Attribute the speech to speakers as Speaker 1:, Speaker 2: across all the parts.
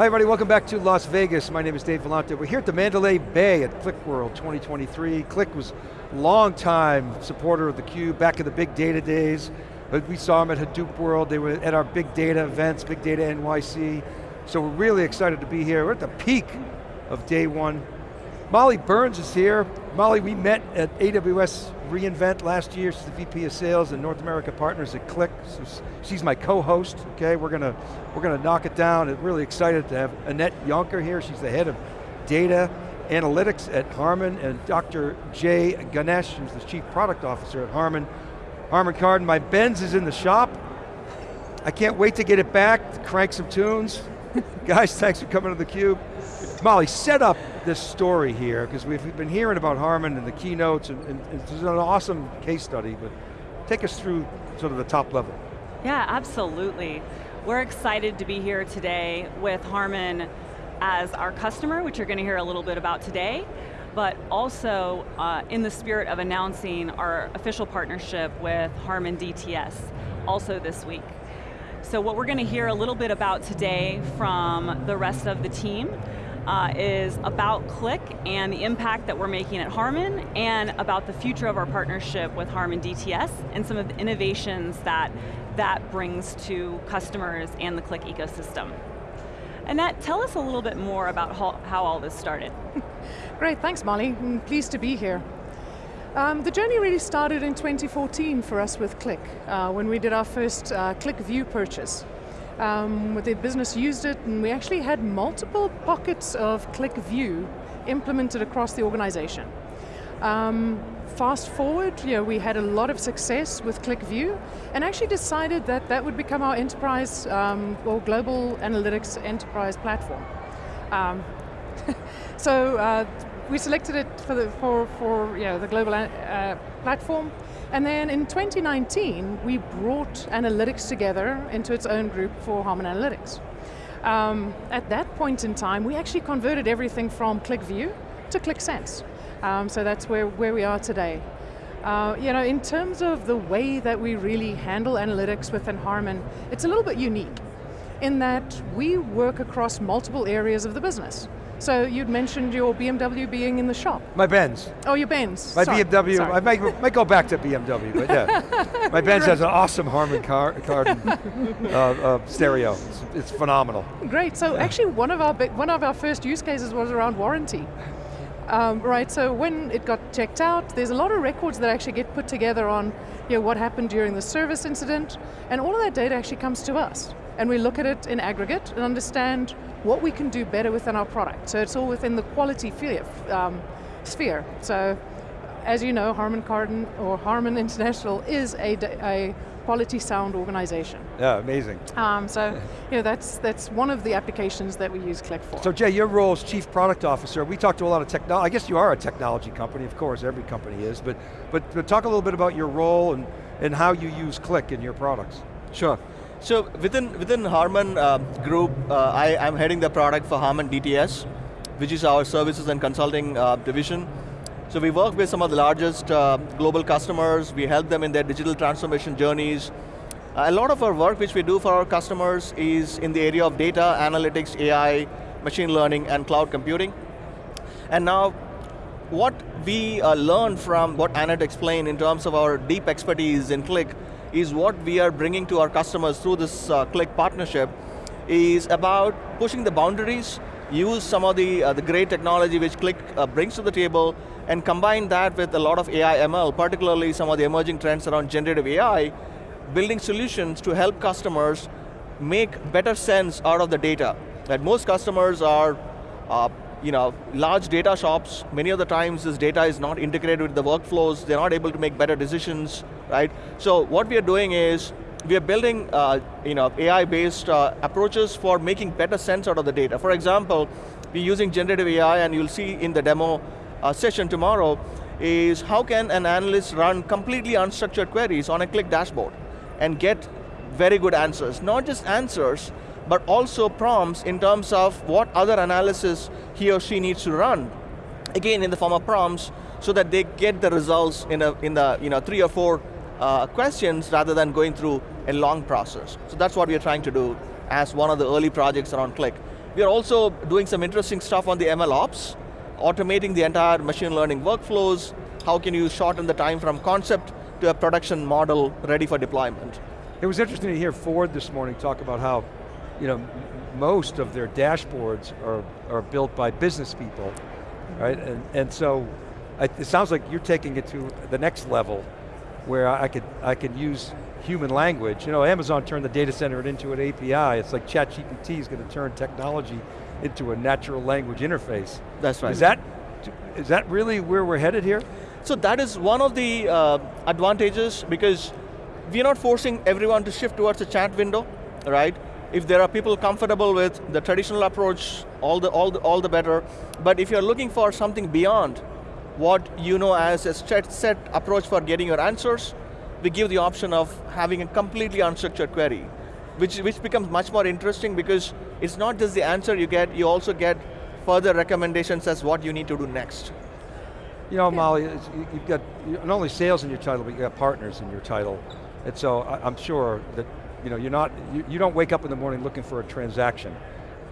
Speaker 1: Hi everybody, welcome back to Las Vegas. My name is Dave Vellante. We're here at the Mandalay Bay at QlikWorld 2023. Qlik was a long time supporter of the theCUBE, back in the big data days. We saw them at Hadoop World, they were at our big data events, Big Data NYC. So we're really excited to be here. We're at the peak of day one. Molly Burns is here. Molly, we met at AWS reInvent last year. She's the VP of Sales and North America Partners at Qlik. So she's my co-host, okay? We're going to we're to knock it down. I'm really excited to have Annette Yonker here. She's the head of data analytics at Harman, and Dr. Jay Ganesh, who's the chief product officer at Harman. Harman Kardon, my Benz is in the shop. I can't wait to get it back, crank some tunes. Guys, thanks for coming to theCUBE. Molly, set up this story here, because we've been hearing about Harman and the keynotes, and, and, it's an awesome case study, but take us through sort of the top level.
Speaker 2: Yeah, absolutely. We're excited to be here today with Harman as our customer, which you're going to hear a little bit about today, but also uh, in the spirit of announcing our official partnership with Harman DTS, also this week. So what we're going to hear a little bit about today from the rest of the team uh, is about Qlik and the impact that we're making at Harman and about the future of our partnership with Harman DTS and some of the innovations that that brings to customers and the Qlik ecosystem. Annette, tell us a little bit more about how, how all this started.
Speaker 3: Great, thanks Molly, I'm pleased to be here. Um, the journey really started in 2014 for us with Qlik, uh, when we did our first uh, QlikView purchase um, the business used it, and we actually had multiple pockets of QlikView implemented across the organization. Um, fast forward, you know, we had a lot of success with QlikView, and actually decided that that would become our enterprise um, or global analytics enterprise platform. Um, so uh, we selected it for the, for, for know, the global uh, platform, and then in 2019, we brought analytics together into its own group for Harman Analytics. Um, at that point in time, we actually converted everything from QlikView to Qlik Sense. Um, so that's where, where we are today. Uh, you know, in terms of the way that we really handle analytics within Harman, it's a little bit unique in that we work across multiple areas of the business. So you'd mentioned your BMW being in the shop.
Speaker 1: My Benz.
Speaker 3: Oh, your Benz.
Speaker 1: My
Speaker 3: Sorry.
Speaker 1: BMW,
Speaker 3: Sorry.
Speaker 1: I might, might go back to BMW, but yeah. My Benz has an awesome Harman car, Kardon uh, uh, stereo. It's, it's, phenomenal.
Speaker 3: Great, so actually one of our one of our first use cases was around warranty. Um, right, so when it got checked out, there's a lot of records that actually get put together on you know, what happened during the service incident, and all of that data actually comes to us. And we look at it in aggregate and understand what we can do better within our product. So it's all within the quality um, sphere. So as you know, Harman Kardon or Harman International is a, a quality sound organization.
Speaker 1: Yeah, amazing.
Speaker 3: Um, so, you know, that's, that's one of the applications that we use Qlik for.
Speaker 1: So Jay, your role as Chief Product Officer, we talked to a lot of technology, I guess you are a technology company, of course, every company is, but, but, but talk a little bit about your role and, and how you use Qlik in your products.
Speaker 4: Sure. So within within Harman uh, Group, uh, I, I'm heading the product for Harman DTS, which is our services and consulting uh, division. So we work with some of the largest uh, global customers. We help them in their digital transformation journeys. a lot of our work which we do for our customers is in the area of data, analytics, AI, machine learning, and cloud computing. And now, what we uh, learned from what Annette explained in terms of our deep expertise in Qlik is what we are bringing to our customers through this uh, Qlik partnership is about pushing the boundaries, use some of the, uh, the great technology which Qlik uh, brings to the table, and combine that with a lot of AI ML, particularly some of the emerging trends around generative AI, building solutions to help customers make better sense out of the data. That most customers are uh, you know, large data shops, many of the times this data is not integrated with the workflows, they're not able to make better decisions, right? So what we are doing is, we are building uh, you know, AI-based uh, approaches for making better sense out of the data. For example, we're using generative AI, and you'll see in the demo uh, session tomorrow, is how can an analyst run completely unstructured queries on a Qlik dashboard and get very good answers. Not just answers, but also prompts in terms of what other analysis he or she needs to run. Again, in the form of prompts, so that they get the results in, a, in the you know, three or four uh, questions rather than going through a long process. So that's what we are trying to do as one of the early projects around Qlik. We are also doing some interesting stuff on the ML ops, automating the entire machine learning workflows. How can you shorten the time from concept to a production model ready for deployment?
Speaker 1: It was interesting to hear Ford this morning talk about how you know, most of their dashboards are, are built by business people, right? And, and so it sounds like you're taking it to the next level where I could, I could use human language. You know, Amazon turned the data center into an API. It's like ChatGPT is going to turn technology into a natural language interface.
Speaker 4: That's right.
Speaker 1: Is that, is that really where we're headed here?
Speaker 4: So that is one of the uh, advantages because we're not forcing everyone to shift towards a chat window, right? If there are people comfortable with the traditional approach, all the, all the, all the better. But if you're looking for something beyond what you know as a set approach for getting your answers, we give the option of having a completely unstructured query, which, which becomes much more interesting because it's not just the answer you get, you also get further recommendations as what you need to do next.
Speaker 1: You know, Molly, you've got not only sales in your title, but you've got partners in your title. And so I'm sure that you know, you're not, you, you don't wake up in the morning looking for a transaction,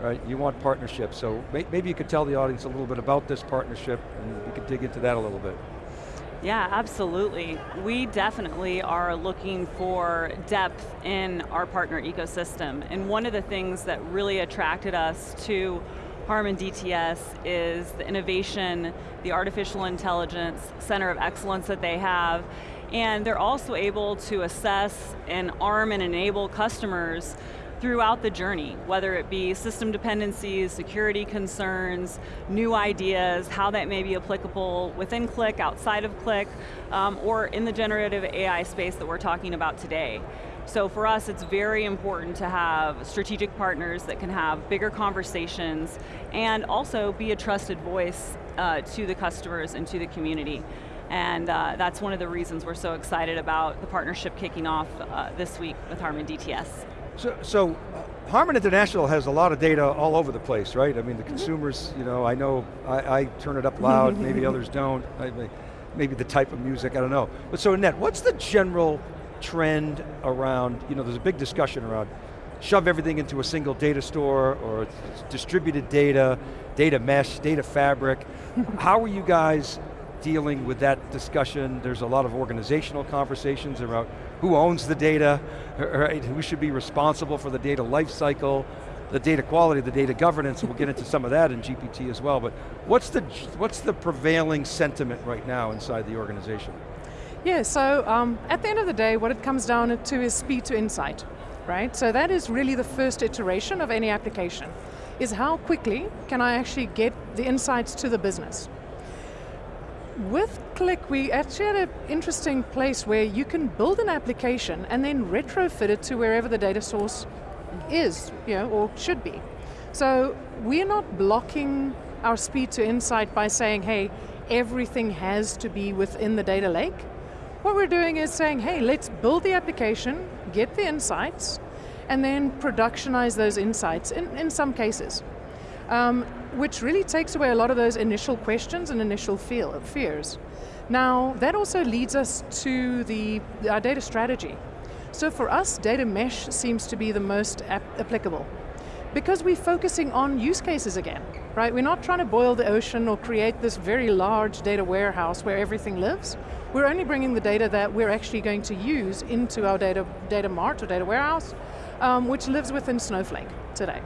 Speaker 1: right? You want partnerships, so may, maybe you could tell the audience a little bit about this partnership and we could dig into that a little bit.
Speaker 2: Yeah, absolutely. We definitely are looking for depth in our partner ecosystem. And one of the things that really attracted us to Harman DTS is the innovation, the artificial intelligence center of excellence that they have, and they're also able to assess and arm and enable customers throughout the journey, whether it be system dependencies, security concerns, new ideas, how that may be applicable within Qlik, outside of Qlik, um, or in the generative AI space that we're talking about today. So for us, it's very important to have strategic partners that can have bigger conversations and also be a trusted voice uh, to the customers and to the community. And uh, that's one of the reasons we're so excited about the partnership kicking off uh, this week with Harman DTS.
Speaker 1: So, so uh, Harman International has a lot of data all over the place, right? I mean, the mm-hmm. consumers, you know, I know I, I turn it up loud, maybe others don't. I, maybe the type of music, I don't know. But so Annette, what's the general trend around, you know, there's a big discussion around shove everything into a single data store or distributed data, data mesh, data fabric. How are you guys dealing with that discussion. There's a lot of organizational conversations about who owns the data, right? who should be responsible for the data lifecycle, the data quality, the data governance, we'll get into some of that in GPT as well, but what's the, what's the prevailing sentiment right now inside the organization?
Speaker 3: Yeah, so um, at the end of the day, what it comes down to is speed to insight, right? So that is really the first iteration of any application, is how quickly can I actually get the insights to the business? With Qlik, we actually had an interesting place where you can build an application and then retrofit it to wherever the data source is, you know, or should be. So we're not blocking our speed to insight by saying, hey, everything has to be within the data lake. What we're doing is saying, hey, let's build the application, get the insights, and then productionize those insights in, in some cases. Um, which really takes away a lot of those initial questions and initial feel, fears. Now, that also leads us to the, our data strategy. So for us, data mesh seems to be the most applicable because we're focusing on use cases again, right? We're not trying to boil the ocean or create this very large data warehouse where everything lives. We're only bringing the data that we're actually going to use into our data, data mart or data warehouse, um, which lives within Snowflake today.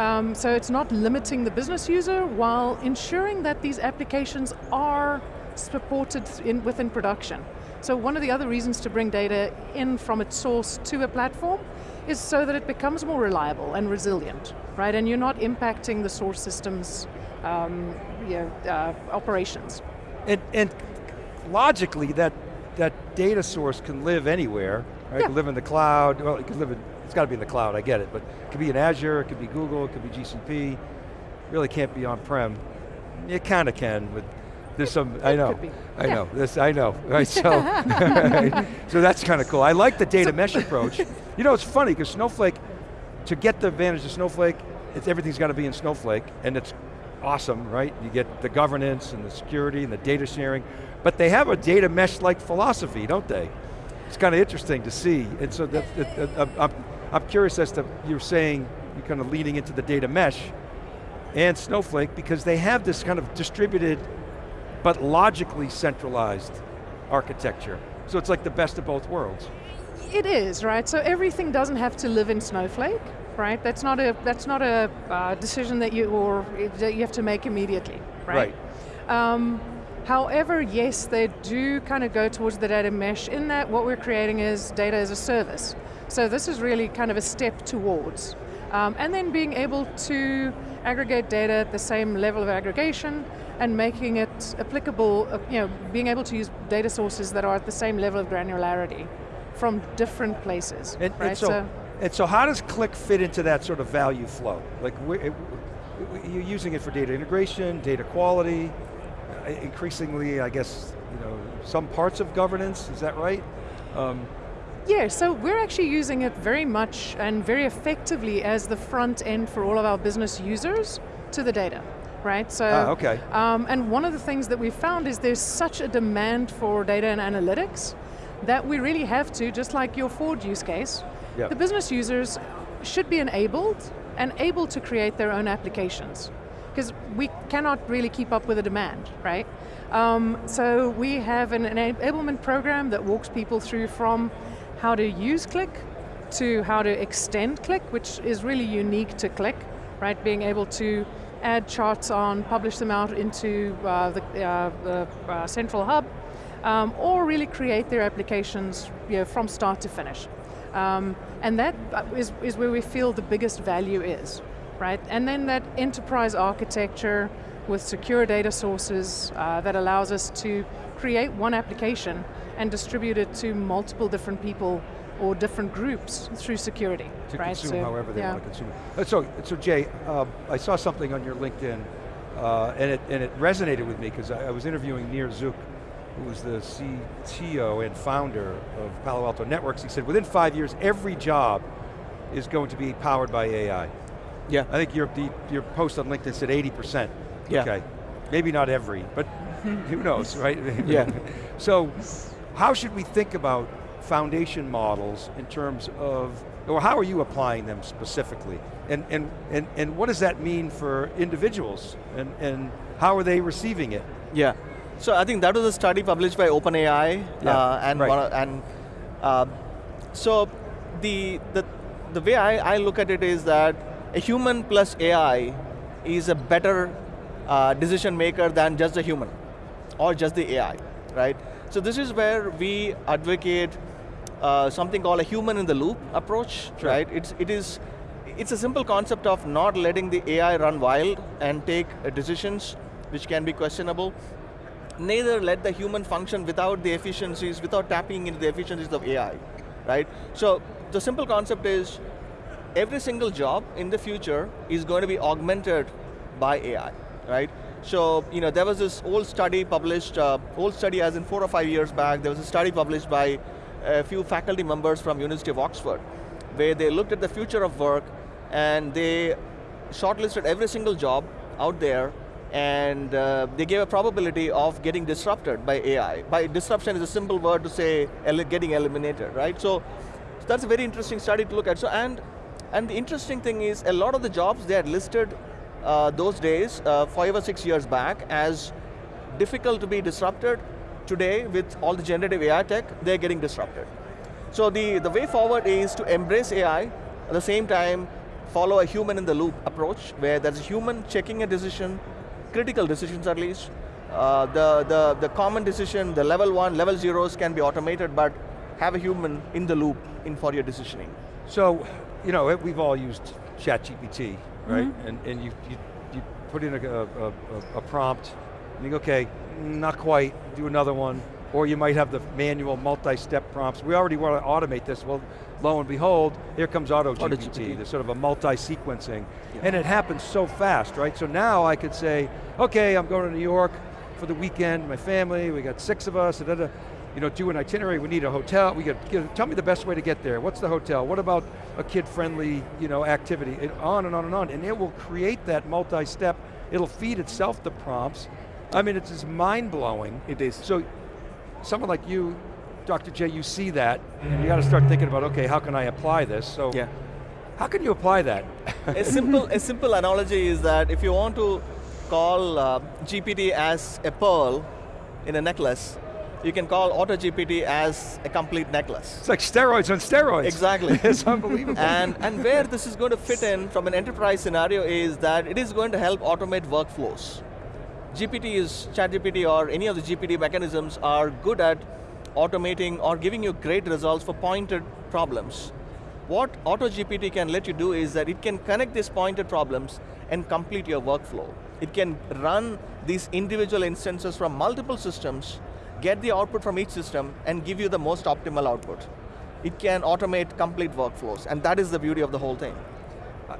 Speaker 3: Um, so it's not limiting the business user while ensuring that these applications are supported in, within production. So one of the other reasons to bring data in from its source to a platform is so that it becomes more reliable and resilient, right? And you're not impacting the source system's um, you know, uh, operations.
Speaker 1: And, and logically, that, that data source can live anywhere, right? Yeah. It can live in the cloud, well, it can live in it's got to be in the cloud, I get it, but it could be in Azure, it could be Google, it could be GCP, really can't be on-prem. It kind of can with there's some,
Speaker 3: it,
Speaker 1: I know, I
Speaker 3: yeah.
Speaker 1: know, this, I know, right, so, so that's kind of cool. I like the data mesh approach. You know, it's funny, because Snowflake, to get the advantage of Snowflake, it's, everything's got to be in Snowflake, and it's awesome, right? You get the governance and the security and the data sharing, but they have a data mesh-like philosophy, don't they? It's kind of interesting to see, and so that, that, that, I'm curious as to, you're saying, you're kind of leading into the data mesh, and Snowflake because they have this kind of distributed but logically centralized architecture. So it's like the best of both worlds.
Speaker 3: It is, right? So everything doesn't have to live in Snowflake, right? That's not a, that's not a uh, decision that you, or, that you have to make immediately, right?
Speaker 1: Right.
Speaker 3: Um, however, yes, they do kind of go towards the data mesh in that what we're creating is data as a service. So this is really kind of a step towards. Um, and then being able to aggregate data at the same level of aggregation and making it applicable, uh, you know, being able to use data sources that are at the same level of granularity from different places.
Speaker 1: And,
Speaker 3: right?
Speaker 1: and so, and so how does Qlik fit into that sort of value flow? Like, it, you're using it for data integration, data quality, uh, increasingly, I guess, you know, some parts of governance, is that right? Um,
Speaker 3: yeah, so we're actually using it very much and very effectively as the front end for all of our business users to the data, right? So,
Speaker 1: ah, okay.
Speaker 3: Um, and one of the things that we've found is there's such a demand for data and analytics that we really have to, just like your Ford use case,
Speaker 1: yep.
Speaker 3: the business users should be enabled and able to create their own applications. Because we cannot really keep up with the demand, right? Um, so we have an enablement program that walks people through from how to use Qlik to how to extend Qlik, which is really unique to Qlik, right? Being able to add charts on, publish them out into uh, the, uh, the uh, central hub, um, or really create their applications you know, from start to finish. Um, and that is, is where we feel the biggest value is, right? And then that enterprise architecture with secure data sources uh, that allows us to create one application and distribute it to multiple different people or different groups through security.
Speaker 1: To
Speaker 3: right?
Speaker 1: consume
Speaker 3: so,
Speaker 1: however they
Speaker 3: yeah.
Speaker 1: want to consume it. Uh, so, so Jay, uh, I saw something on your LinkedIn uh, and, it, and it resonated with me because I, I, was interviewing Nir Zuk, who was the CTO and founder of Palo Alto Networks. He said within five years, every job is going to be powered by AI.
Speaker 4: Yeah.
Speaker 1: I think your, the, your post on LinkedIn said 80%.
Speaker 4: Yeah.
Speaker 1: Okay. Maybe not every, but who knows, right?
Speaker 4: yeah.
Speaker 1: So, how should we think about foundation models in terms of, or how are you applying them specifically? And, and, and, and what does that mean for individuals? And, and how are they receiving it?
Speaker 4: Yeah, so I think that was a study published by OpenAI,
Speaker 1: yeah,
Speaker 4: uh, and
Speaker 1: right.
Speaker 4: and uh, so the the the way I, I look at it is that a human plus AI is a better uh, decision maker than just a human or just the AI, right? So this is where we advocate uh, something called a human in the loop approach,
Speaker 1: sure.
Speaker 4: right? It's, it is, it's a simple concept of not letting the AI run wild and take uh, decisions which can be questionable. Neither let the human function without the efficiencies, without tapping into the efficiencies of AI, right? So the simple concept is every single job in the future is going to be augmented by AI, right? So, you know, there was this old study published, uh, old study as in four or five years back, there was a study published by a few faculty members from University of Oxford, where they looked at the future of work and they shortlisted every single job out there and uh, they gave a probability of getting disrupted by AI. By disruption is a simple word to say getting eliminated, right? So, so that's a very interesting study to look at. So, and, and the interesting thing is a lot of the jobs they had listed uh, those days, uh, five or six years back, as difficult to be disrupted. Today, with all the generative AI tech, they're getting disrupted. So the, the way forward is to embrace AI, at the same time, follow a human in the loop approach, where there's a human checking a decision, critical decisions at least. Uh, the, the, the common decision, the level one, level zeros can be automated, but have a human in the loop in for your decisioning.
Speaker 1: So, you know, we've all used ChatGPT, right? Mm -hmm. And, and you, you, you put in a, a, a, prompt, and you go, okay, not quite, do another one, or you might have the manual multi-step prompts. We already want to automate this. Well, lo and behold, here comes AutoGPT, Auto sort of a multi-sequencing. Yeah. And it happens so fast, right? So now I could say, okay, I'm going to New York for the weekend, my family, we got six of us, da, da, da you know, do an itinerary, we need a hotel, we get, you know, tell me the best way to get there. What's the hotel? What about a kid-friendly, you know, activity? And on and on and on. And it will create that multi-step, it'll feed itself the prompts. I mean, it's just mind-blowing.
Speaker 4: It is.
Speaker 1: So, someone like you, Dr. J, you see that, and you got to start thinking about, okay, how can I apply this? So,
Speaker 4: yeah.
Speaker 1: How can you apply that?
Speaker 4: a simple a simple analogy is that if you want to call uh, GPT as a pearl in a necklace, you can call AutoGPT as a complete necklace.
Speaker 1: It's like steroids on steroids.
Speaker 4: Exactly.
Speaker 1: it's unbelievable.
Speaker 4: And, and where this is going to fit in from an enterprise scenario is that it is going to help automate workflows. GPT is, ChatGPT or any of the GPT mechanisms are good at automating or giving you great results for pointed problems. What AutoGPT can let you do is that it can connect these pointed problems and complete your workflow. It can run these individual instances from multiple systems, get the output from each system, and give you the most optimal output. It can automate complete workflows, and that is the beauty of the whole thing.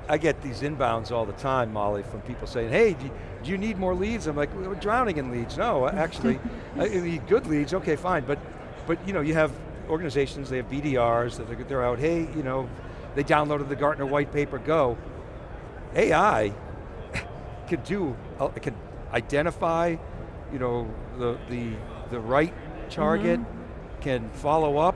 Speaker 1: I get these inbounds all the time, Molly, from people saying, hey, do you, do you need more leads? I'm like, we're drowning in leads. No, actually, I need good leads, okay, fine, but, but you know, you have organizations, they have BDRs, that they're, they're out, hey, you know, they downloaded the Gartner white paper, go. AI can do, uh, can identify, you know, the, the, the right target, mm -hmm. can follow up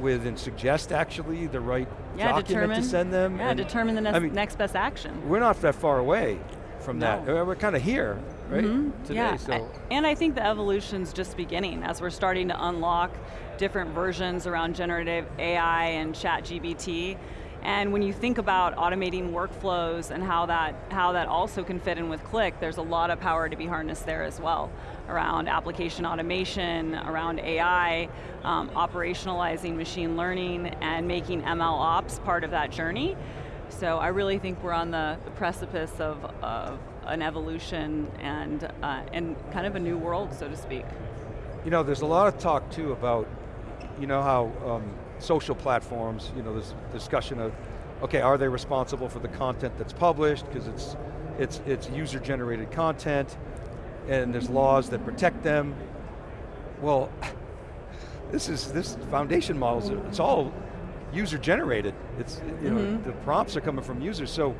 Speaker 1: with and suggest actually the right yeah, document to send them.
Speaker 2: Yeah, determine the next, I mean, next best action.
Speaker 1: We're not that far away from no. that. We're kind of here, right, mm -hmm. today.
Speaker 2: Yeah. So. And I think the evolution's just beginning as we're starting to unlock different versions around generative AI and ChatGPT. And when you think about automating workflows and how that, how that also can fit in with Qlik, there's a lot of power to be harnessed there as well, around application automation, around AI, um, operationalizing machine learning, and making ML ops part of that journey. So I really think we're on the, the precipice of, of, an evolution and, uh, and kind of a new world, so to speak.
Speaker 1: You know, there's a lot of talk too about, you know how um, social platforms, you know, this discussion of, okay, are they responsible for the content that's published, because it's, it's, it's user-generated content, and there's laws that protect them. Well, this is, this foundation models, it's all user-generated. It's, you know, mm -hmm. the prompts are coming from users, so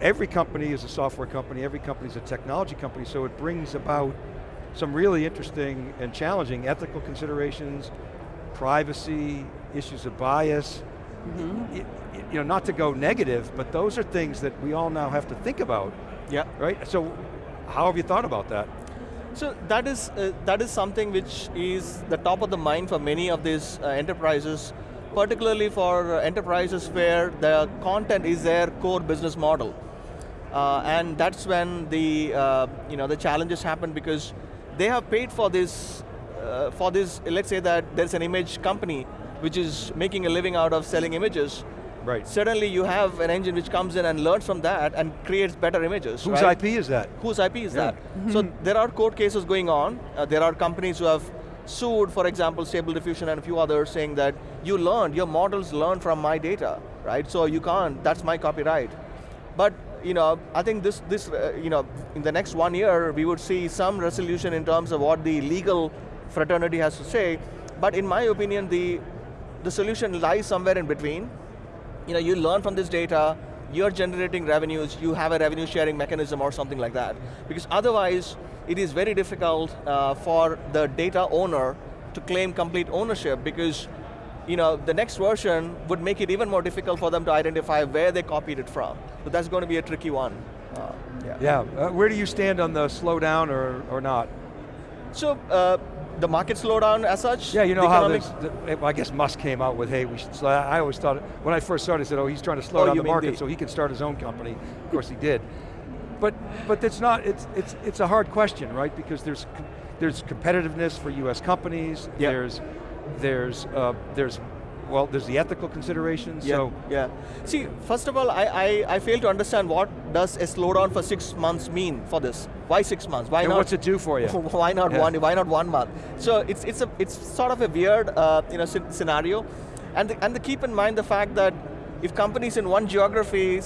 Speaker 1: every company is a software company, every company is a technology company, so it brings about some really interesting and challenging ethical considerations, privacy, issues of bias, mm -hmm. it, it, you know, not to go negative, but those are things that we all now have to think about.
Speaker 4: Yeah.
Speaker 1: Right, so how have you thought about that?
Speaker 4: So that is, uh, that is something which is the top of the mind for many of these uh, enterprises, particularly for uh, enterprises where the content is their core business model. Uh, and that's when the, uh, you know, the challenges happen because they have paid for this, uh, for this, let's say that there's an image company which is making a living out of selling images,
Speaker 1: Right.
Speaker 4: Suddenly you have an engine which comes in and learns from that and creates better images.
Speaker 1: Whose
Speaker 4: right?
Speaker 1: IP is that?
Speaker 4: Whose IP is yeah. that? So there are court cases going on. Uh, there are companies who have sued, for example, Stable Diffusion and a few others saying that you learned, your models learned from my data, right? So you can't, that's my copyright. But you know, I think this, this uh, you know, in the next one year, we would see some resolution in terms of what the legal fraternity has to say. But in my opinion, the the solution lies somewhere in between. You know, you learn from this data, you're generating revenues, you have a revenue sharing mechanism or something like that. Because otherwise, it is very difficult uh, for the data owner to claim complete ownership because you know, the next version would make it even more difficult for them to identify where they copied it from. So that's going to be a tricky one. Uh,
Speaker 1: yeah, yeah. Uh, where do you stand on the slowdown or, or not?
Speaker 4: So, uh, the market slowdown as such?
Speaker 1: Yeah, you know how this, the, I guess Musk came out with, hey, we should slow, I always thought, when I first started, I said, oh, he's trying to slow oh, down the market the, so he can start his own company. Of course he did. But, but it's not, it's, it's, it's a hard question, right? Because there's, there's competitiveness for US companies, yep. there's, there's, uh, there's well, there's the ethical considerations,
Speaker 4: yeah,
Speaker 1: so.
Speaker 4: Yeah, see, first of all, I, I, I fail to understand what does a slowdown for six months mean for this? Why six months? Why
Speaker 1: and
Speaker 4: not?
Speaker 1: what's it do for you?
Speaker 4: Why not yeah. one, why not one month? So it's, it's, a, it's sort of a weird uh, you know, scenario, and, the, and the keep in mind the fact that if companies in one geography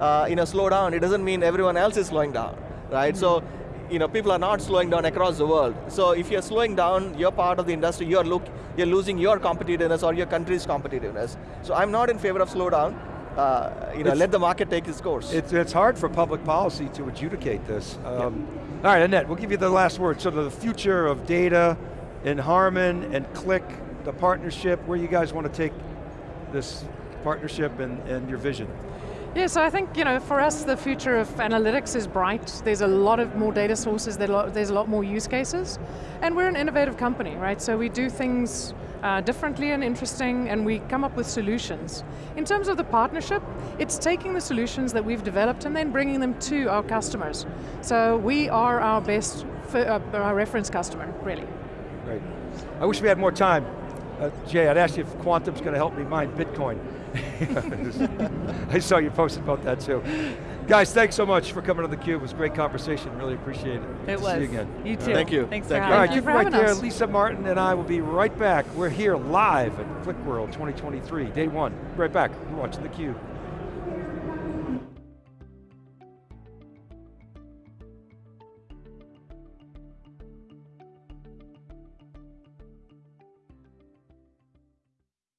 Speaker 4: uh, you know, slow down, it doesn't mean everyone else is slowing down, right? Mm -hmm. So you know, people are not slowing down across the world. So if you're slowing down, you're part of the industry, you're, look, you're losing your competitiveness or your country's competitiveness. So I'm not in favor of slowdown. Uh, you know, it's, let the market take its course.
Speaker 1: It's, it's hard for public policy to adjudicate this. Um, All right, Annette, we'll give you the last word. So the future of data in Harman and Qlik, the partnership, where you guys want to take this partnership and, and your vision.
Speaker 3: Yeah, so I think, you know, for us the future of analytics is bright. There's a lot of more data sources, there's a lot more use cases, and we're an innovative company, right? So we do things uh, differently and interesting, and we come up with solutions. In terms of the partnership, it's taking the solutions that we've developed and then bringing them to our customers. So we are our best, uh, our reference customer, really.
Speaker 1: Great. I wish we had more time. Uh, Jay, I'd ask you if Quantum's going to help me mine Bitcoin. I saw you posted about that too. Guys, thanks so much for coming on theCUBE. It was a great conversation, really appreciate it.
Speaker 2: It
Speaker 1: Good
Speaker 2: was.
Speaker 1: See you again.
Speaker 2: You too.
Speaker 4: Thank you.
Speaker 2: Thanks
Speaker 4: Thank
Speaker 2: for
Speaker 4: you.
Speaker 1: All
Speaker 2: having
Speaker 1: right,
Speaker 2: us.
Speaker 1: keep it right there.
Speaker 3: us.
Speaker 1: Lisa Martin and I will be right back. We're here live at Qlik World 2023, day one. Right back, you're watching theCUBE.